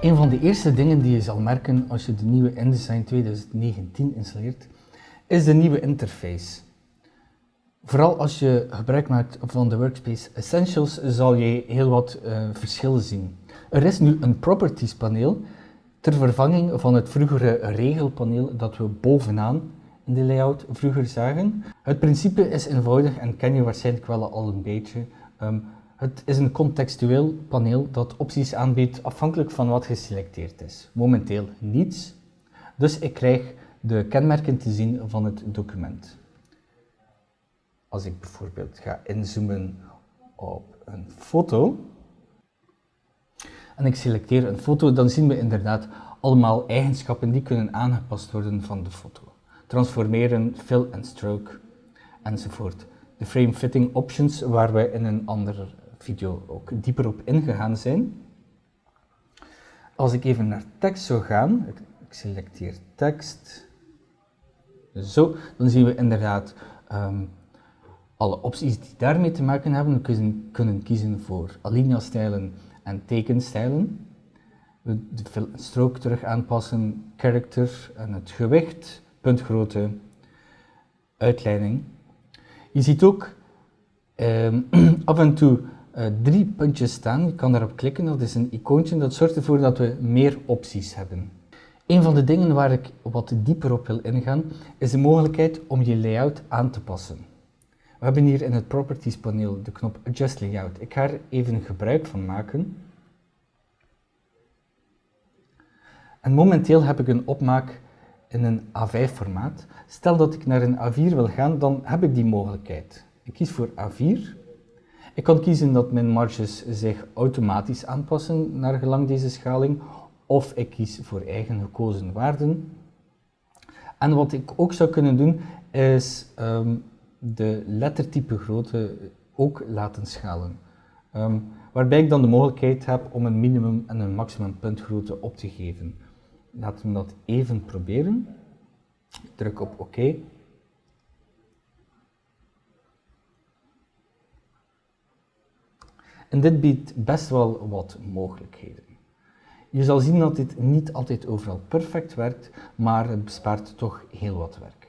Een van de eerste dingen die je zal merken als je de nieuwe InDesign 2019 installeert, is de nieuwe interface. Vooral als je gebruik maakt van de Workspace Essentials, zal je heel wat uh, verschillen zien. Er is nu een Properties paneel ter vervanging van het vroegere regelpaneel dat we bovenaan in de layout vroeger zagen. Het principe is eenvoudig en ken je waarschijnlijk wel al een beetje. Um, het is een contextueel paneel dat opties aanbiedt afhankelijk van wat geselecteerd is. Momenteel niets, dus ik krijg de kenmerken te zien van het document. Als ik bijvoorbeeld ga inzoomen op een foto en ik selecteer een foto, dan zien we inderdaad allemaal eigenschappen die kunnen aangepast worden van de foto. Transformeren, fill en stroke enzovoort. De frame fitting options waar we in een andere video ook dieper op ingegaan zijn. Als ik even naar tekst zou gaan, ik, selecteer tekst, zo, dan zien we inderdaad um, alle opties die daarmee te maken hebben. We kunnen, kunnen kiezen voor alinea-stijlen en tekenstijlen. We de strook terug aanpassen, character en het gewicht, puntgrootte, uitleiding. Je ziet ook um, af en toe uh, drie puntjes staan. Je kan daarop klikken, dat is een icoontje. Dat zorgt ervoor dat we meer opties hebben. Een van de dingen waar ik wat dieper op wil ingaan, is de mogelijkheid om je layout aan te passen. We hebben hier in het Properties paneel de knop Adjust Layout. Ik ga er even gebruik van maken. En momenteel heb ik een opmaak in een A5 formaat. Stel dat ik naar een A4 wil gaan, dan heb ik die mogelijkheid. Ik kies voor A4 ik kan kiezen dat mijn marges zich automatisch aanpassen naar gelang deze schaling, of ik kies voor eigen gekozen waarden. En wat ik ook zou kunnen doen, is um, de lettertype grootte ook laten schalen. Um, waarbij ik dan de mogelijkheid heb om een minimum en een maximum puntgrootte op te geven. Laten we dat even proberen. Ik druk op OK. En dit biedt best wel wat mogelijkheden. Je zal zien dat dit niet altijd overal perfect werkt, maar het bespaart toch heel wat werk.